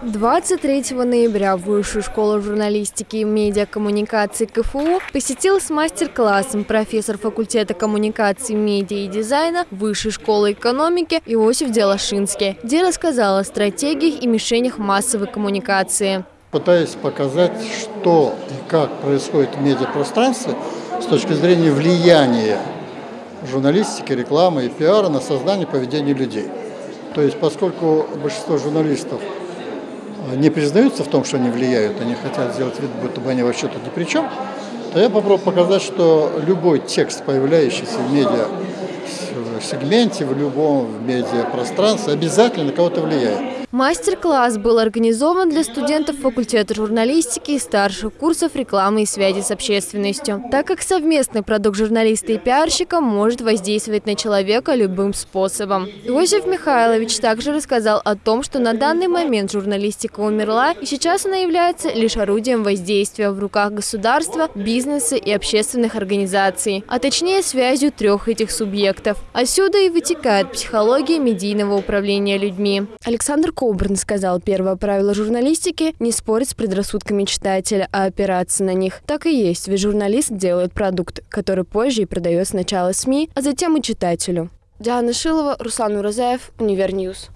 23 ноября Высшую школу журналистики и медиакоммуникации КФУ посетил с мастер-классом профессор факультета коммуникации, медиа и дизайна Высшей школы экономики Иосиф Делашинский, где рассказал о стратегиях и мишенях массовой коммуникации. Пытаюсь показать, что и как происходит в медиапространстве с точки зрения влияния журналистики, рекламы и пиара на создание поведения людей. То есть, поскольку большинство журналистов не признаются в том, что они влияют, они хотят сделать вид, будто бы они вообще тут ни при чем, то я попробую показать, что любой текст, появляющийся в медиа сегменте, в любом медиапространстве, обязательно на кого-то влияет. Мастер-класс был организован для студентов факультета журналистики и старших курсов рекламы и связи с общественностью, так как совместный продукт журналиста и пиарщика может воздействовать на человека любым способом. Иосиф Михайлович также рассказал о том, что на данный момент журналистика умерла, и сейчас она является лишь орудием воздействия в руках государства, бизнеса и общественных организаций, а точнее связью трех этих субъектов. Отсюда и вытекает психология медийного управления людьми. Александр Кокберн сказал, первое правило журналистики – не спорить с предрассудками читателя, а опираться на них. Так и есть, ведь журналист делает продукт, который позже и продает сначала СМИ, а затем и читателю. Диана Шилова, Руслан Уразаев, Univer News.